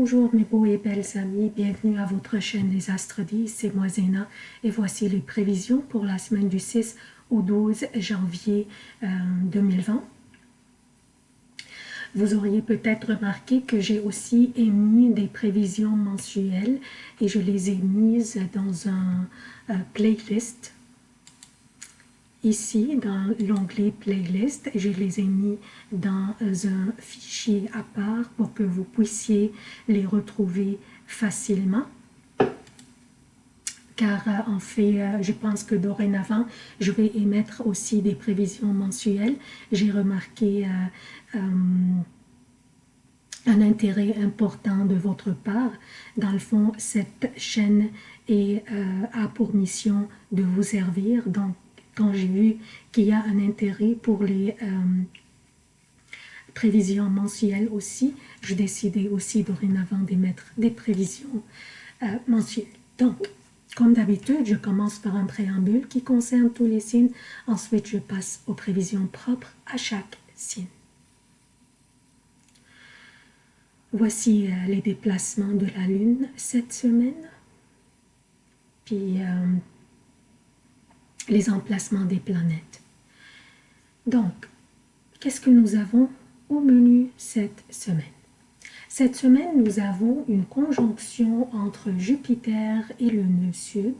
Bonjour mes beaux et belles amis, bienvenue à votre chaîne Les Astres 10, c'est moi Zéna. Et voici les prévisions pour la semaine du 6 au 12 janvier 2020. Euh, Vous auriez peut-être remarqué que j'ai aussi émis des prévisions mensuelles et je les ai mises dans un euh, playlist ici dans l'onglet playlist je les ai mis dans un fichier à part pour que vous puissiez les retrouver facilement car euh, en fait, euh, je pense que dorénavant, je vais émettre aussi des prévisions mensuelles. J'ai remarqué euh, un intérêt important de votre part. Dans le fond, cette chaîne est, a pour mission de vous servir. Donc, quand j'ai vu qu'il y a un intérêt pour les euh, prévisions mensuelles aussi, je décidais aussi dorénavant d'émettre des prévisions euh, mensuelles. Donc, comme d'habitude, je commence par un préambule qui concerne tous les signes. Ensuite, je passe aux prévisions propres à chaque signe. Voici euh, les déplacements de la Lune cette semaine. Puis, les emplacements des planètes. Donc, qu'est-ce que nous avons au menu cette semaine? Cette semaine, nous avons une conjonction entre Jupiter et le nœud sud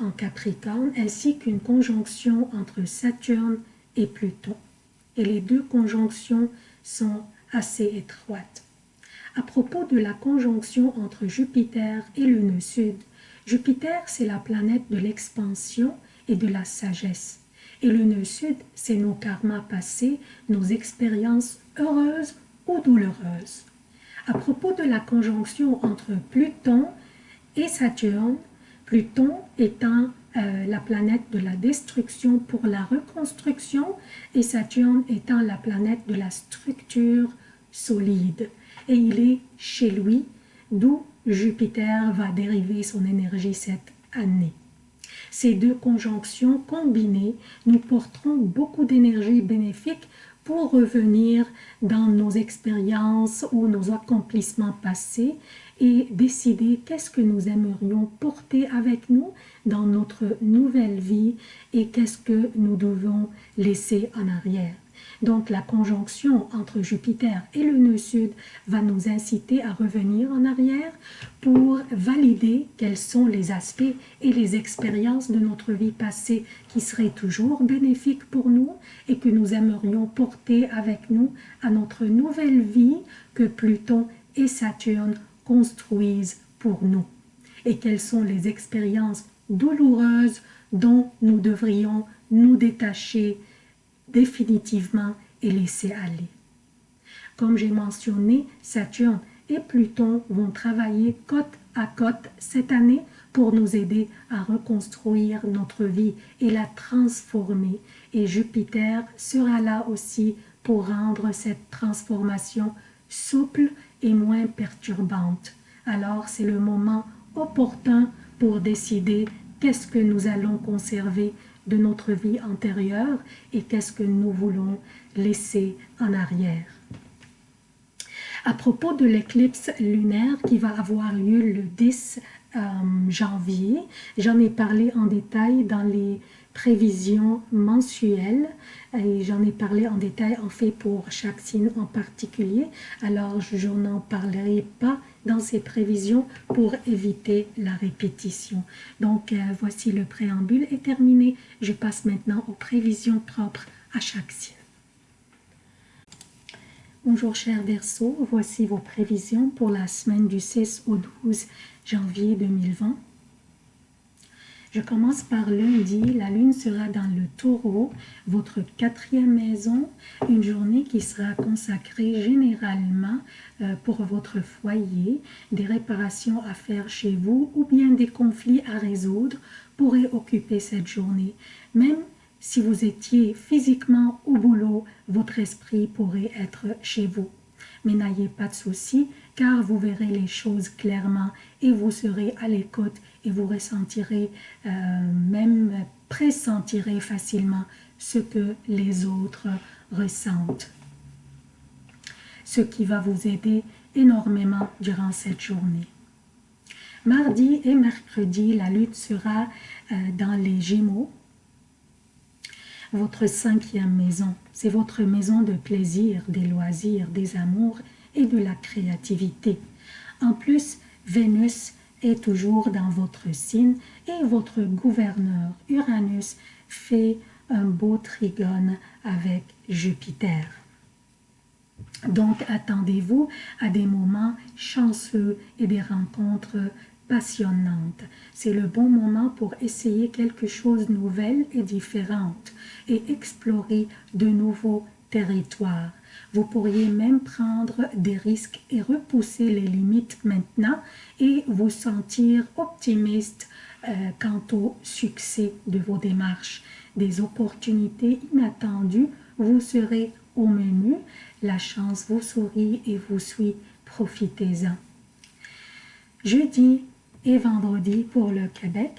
en Capricorne, ainsi qu'une conjonction entre Saturne et Pluton. Et les deux conjonctions sont assez étroites. À propos de la conjonction entre Jupiter et le nœud sud, Jupiter, c'est la planète de l'expansion et de la sagesse. Et le nœud sud, c'est nos karmas passés, nos expériences heureuses ou douloureuses. À propos de la conjonction entre Pluton et Saturne, Pluton étant euh, la planète de la destruction pour la reconstruction et Saturne étant la planète de la structure solide. Et il est chez lui, d'où Jupiter va dériver son énergie cette année. Ces deux conjonctions combinées nous porteront beaucoup d'énergie bénéfique pour revenir dans nos expériences ou nos accomplissements passés et décider qu'est-ce que nous aimerions porter avec nous dans notre nouvelle vie et qu'est-ce que nous devons laisser en arrière. Donc la conjonction entre Jupiter et le nœud sud va nous inciter à revenir en arrière pour valider quels sont les aspects et les expériences de notre vie passée qui seraient toujours bénéfiques pour nous et que nous aimerions porter avec nous à notre nouvelle vie que Pluton et Saturne construisent pour nous. Et quelles sont les expériences douloureuses dont nous devrions nous détacher définitivement et laisser aller. Comme j'ai mentionné, Saturne et Pluton vont travailler côte à côte cette année pour nous aider à reconstruire notre vie et la transformer. Et Jupiter sera là aussi pour rendre cette transformation souple et moins perturbante. Alors c'est le moment opportun pour décider qu'est-ce que nous allons conserver de notre vie antérieure et qu'est-ce que nous voulons laisser en arrière. À propos de l'éclipse lunaire qui va avoir lieu le 10 euh, janvier, j'en ai parlé en détail dans les prévisions mensuelles et j'en ai parlé en détail en fait pour chaque signe en particulier alors je n'en parlerai pas dans ces prévisions pour éviter la répétition. Donc euh, voici le préambule est terminé. Je passe maintenant aux prévisions propres à chaque signe. Bonjour chers Verseaux, voici vos prévisions pour la semaine du 6 au 12 janvier 2020. Je commence par lundi. La lune sera dans le taureau, votre quatrième maison. Une journée qui sera consacrée généralement euh, pour votre foyer. Des réparations à faire chez vous ou bien des conflits à résoudre pourraient occuper cette journée. Même si vous étiez physiquement au boulot, votre esprit pourrait être chez vous. Mais n'ayez pas de soucis, car vous verrez les choses clairement et vous serez à l'écoute et vous ressentirez, euh, même pressentirez facilement ce que les autres ressentent. Ce qui va vous aider énormément durant cette journée. Mardi et mercredi, la lutte sera euh, dans les Gémeaux, votre cinquième maison. C'est votre maison de plaisir, des loisirs, des amours et de la créativité. En plus, Vénus est toujours dans votre signe et votre gouverneur Uranus fait un beau trigone avec Jupiter. Donc, attendez-vous à des moments chanceux et des rencontres passionnantes. C'est le bon moment pour essayer quelque chose de nouvel et différente et explorer de nouveaux territoires. Vous pourriez même prendre des risques et repousser les limites maintenant et vous sentir optimiste euh, quant au succès de vos démarches. Des opportunités inattendues vous serez au menu. La chance vous sourit et vous suit. Profitez-en. Jeudi et vendredi pour le Québec.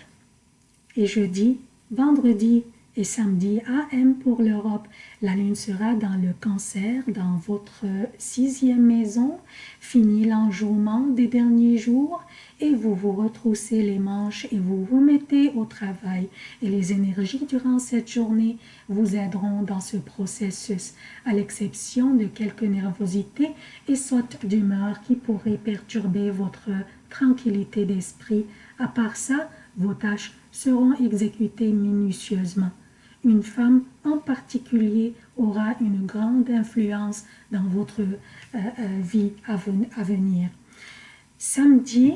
Et jeudi, vendredi et samedi AM pour l'Europe. La lune sera dans le cancer, dans votre sixième maison. Fini l'enjouement des derniers jours et vous vous retroussez les manches et vous vous mettez au travail. Et les énergies durant cette journée vous aideront dans ce processus, à l'exception de quelques nervosités et sautes d'humeur qui pourraient perturber votre tranquillité d'esprit. À part ça, vos tâches seront exécutées minutieusement une femme en particulier aura une grande influence dans votre euh, euh, vie à, venir. Samedi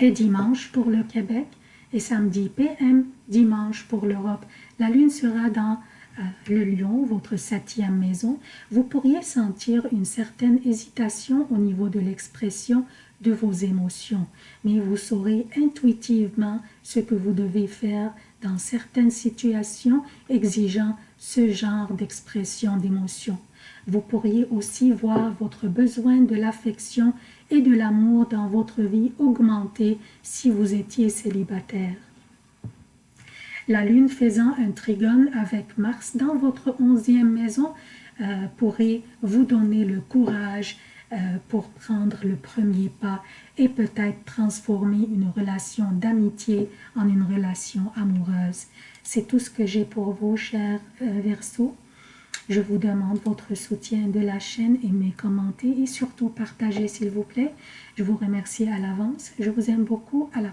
et dimanche pour le Québec et samedi PM, dimanche pour l'Europe. La lune sera dans euh, le lion, votre septième maison. Vous pourriez sentir une certaine hésitation au niveau de l'expression de vos émotions, mais vous saurez intuitivement ce que vous devez faire dans certaines situations exigeant ce genre d'expression d'émotion. Vous pourriez aussi voir votre besoin de l'affection et de l'amour dans votre vie augmenter si vous étiez célibataire. La lune faisant un trigone avec Mars dans votre onzième maison euh, pourrait vous donner le courage pour prendre le premier pas et peut-être transformer une relation d'amitié en une relation amoureuse. C'est tout ce que j'ai pour vous, chers euh, Verseaux. Je vous demande votre soutien de la chaîne, aimez, commentez et surtout partagez s'il vous plaît. Je vous remercie à l'avance. Je vous aime beaucoup. À la